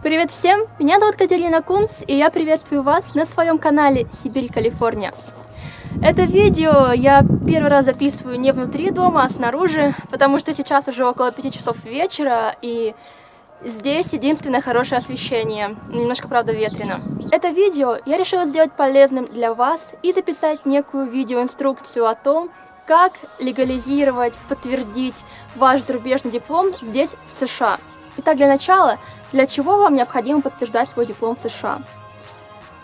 Привет всем! Меня зовут Катерина Кунц, и я приветствую вас на своем канале Сибирь, Калифорния. Это видео я первый раз записываю не внутри дома, а снаружи, потому что сейчас уже около 5 часов вечера, и здесь единственное хорошее освещение, немножко, правда, ветрено. Это видео я решила сделать полезным для вас и записать некую видеоинструкцию о том, как легализировать, подтвердить ваш зарубежный диплом здесь, в США. Итак, для начала, для чего вам необходимо подтверждать свой диплом в США?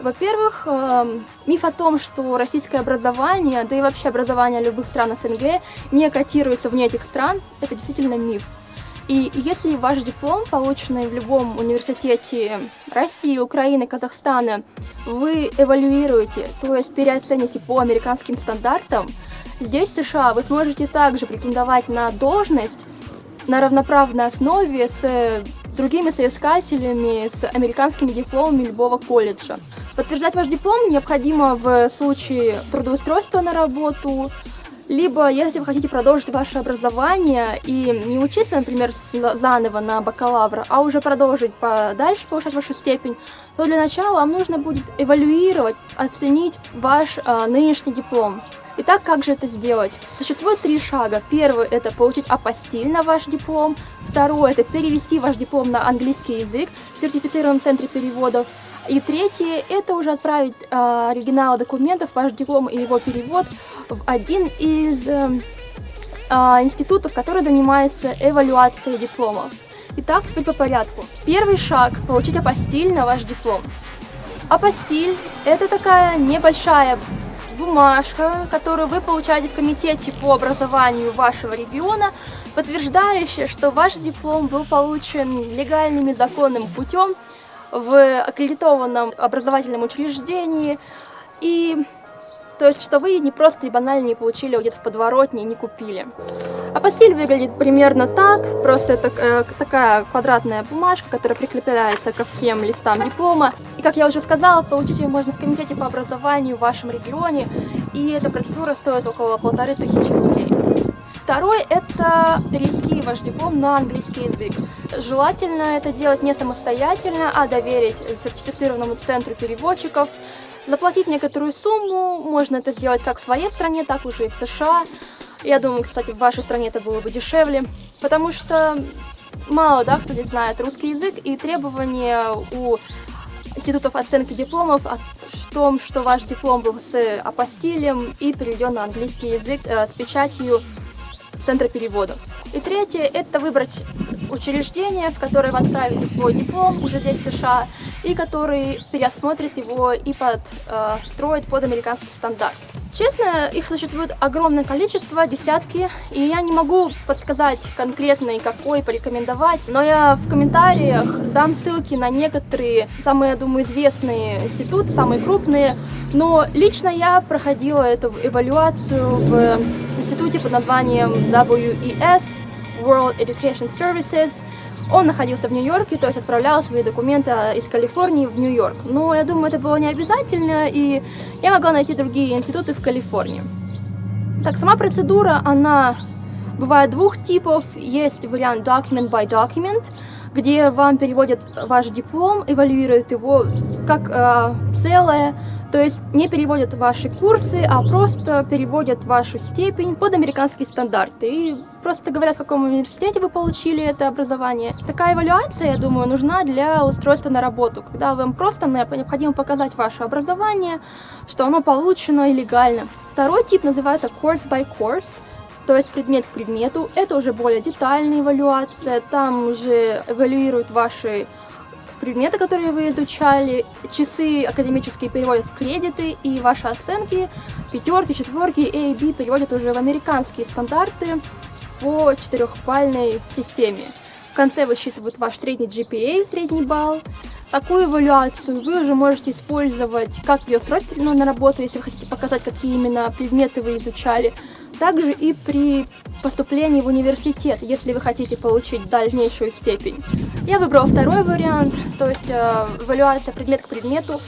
Во-первых, э, миф о том, что российское образование, да и вообще образование любых стран СНГ не котируется вне этих стран, это действительно миф. И если ваш диплом, полученный в любом университете России, Украины, Казахстана, вы эвалюируете, то есть переоцените по американским стандартам, здесь, в США, вы сможете также претендовать на должность на равноправной основе с другими соискателями с американскими дипломами любого колледжа. Подтверждать ваш диплом необходимо в случае трудоустройства на работу, либо если вы хотите продолжить ваше образование и не учиться, например, заново на бакалавра, а уже продолжить дальше повышать вашу степень, то для начала вам нужно будет эвалюировать, оценить ваш э, нынешний диплом. Итак, как же это сделать? Существует три шага. Первый – это получить апостиль на ваш диплом. Второй – это перевести ваш диплом на английский язык в сертифицированном центре переводов. И третье – это уже отправить э, оригинал документов, ваш диплом и его перевод в один из э, э, институтов, который занимается эвалюацией дипломов. Итак, теперь по порядку. Первый шаг – получить апостиль на ваш диплом. Апостиль – это такая небольшая бумажка, которую вы получаете в комитете по образованию вашего региона, подтверждающая, что ваш диплом был получен легальным и законным путем в аккредитованном образовательном учреждении. И то есть, что вы не просто и банально не получили где-то в подворотне и не купили. А постель выглядит примерно так, просто это э, такая квадратная бумажка, которая прикрепляется ко всем листам диплома. И, как я уже сказала, получить ее можно в комитете по образованию в вашем регионе, и эта процедура стоит около полторы тысячи рублей. Второй – это перевести ваш диплом на английский язык. Желательно это делать не самостоятельно, а доверить сертифицированному центру переводчиков, заплатить некоторую сумму, можно это сделать как в своей стране, так уже и в США. Я думаю, кстати, в вашей стране это было бы дешевле, потому что мало, да, кто здесь знает русский язык, и требования у институтов оценки дипломов о том, что ваш диплом был с апостилем и переведен на английский язык э, с печатью центра переводов. И третье – это выбрать учреждение, в которое вы отправите свой диплом уже здесь в США, и который переосмотрит его и подстроит э, под американский стандарт. Честно, их существует огромное количество, десятки, и я не могу подсказать конкретный какой порекомендовать, но я в комментариях дам ссылки на некоторые самые, я думаю, известные институты, самые крупные, но лично я проходила эту эвалюацию в институте под названием WES, World Education Services, он находился в Нью-Йорке, то есть отправлял свои документы а, из Калифорнии в Нью-Йорк. Но я думаю, это было не обязательно, и я могла найти другие институты в Калифорнии. Так, сама процедура, она бывает двух типов. Есть вариант document by document, где вам переводят ваш диплом, эвалюируют его как э, целое, то есть не переводят ваши курсы, а просто переводят вашу степень под американские стандарты. И просто говорят, в каком университете вы получили это образование. Такая эвалюация, я думаю, нужна для устройства на работу, когда вам просто необходимо показать ваше образование, что оно получено и легально. Второй тип называется course by course, то есть предмет к предмету. Это уже более детальная эвалюация, там уже эвалюируют ваши предметы, которые вы изучали, часы академические переводят в кредиты, и ваши оценки, пятерки, четверки, A B переводят уже в американские стандарты по четырехбальной системе. В конце высчитывают ваш средний GPA, средний балл. Такую эвалюацию вы уже можете использовать как при устройстве на работу, если вы хотите показать, какие именно предметы вы изучали, также и при поступлении в университет, если вы хотите получить дальнейшую степень. Я выбрала второй вариант, то есть э, эвалюация предмет к предмету.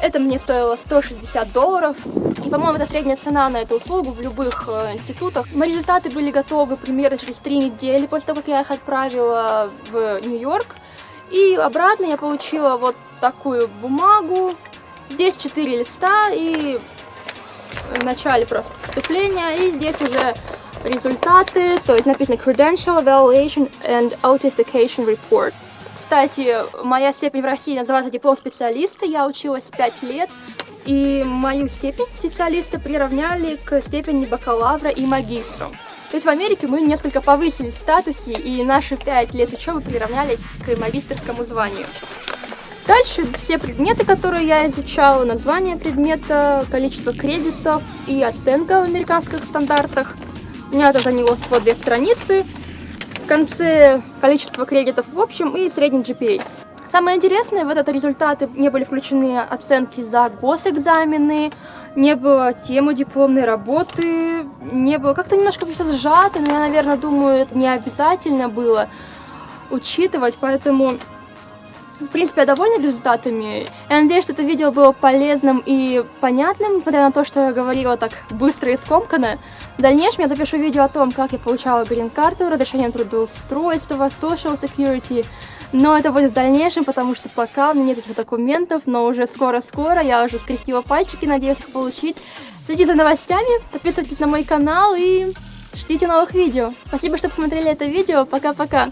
Это мне стоило 160 долларов. И, по-моему, это средняя цена на эту услугу в любых э, институтах. Мои результаты были готовы примерно через три недели после того, как я их отправила в Нью-Йорк. И обратно я получила вот такую бумагу. Здесь 4 листа и в начале просто вступления. И здесь уже результаты, то есть написано Credential Evaluation and Authentication Report. Кстати, моя степень в России называется диплом специалиста, я училась 5 лет, и мою степень специалиста приравняли к степени бакалавра и магистра. То есть в Америке мы несколько повысились в статусе, и наши 5 лет учебы приравнялись к магистрскому званию. Дальше все предметы, которые я изучала, название предмета, количество кредитов и оценка в американских стандартах. У меня это заняло всего две страницы. В конце количество кредитов в общем и средний GPA. Самое интересное, в этот результаты не были включены оценки за госэкзамены, не было темы дипломной работы, не было... Как-то немножко все сжато, но я, наверное, думаю, это не обязательно было учитывать, поэтому в принципе, я довольна результатами. Я надеюсь, что это видео было полезным и понятным, несмотря на то, что я говорила так быстро и скомканно. В дальнейшем я запишу видео о том, как я получала грин-карту, разрешение трудоустройства, social security. Но это будет в дальнейшем, потому что пока у меня нет этих документов, но уже скоро-скоро я уже скрестила пальчики, надеюсь их получить. Следите за новостями, подписывайтесь на мой канал и ждите новых видео. Спасибо, что посмотрели это видео. Пока-пока.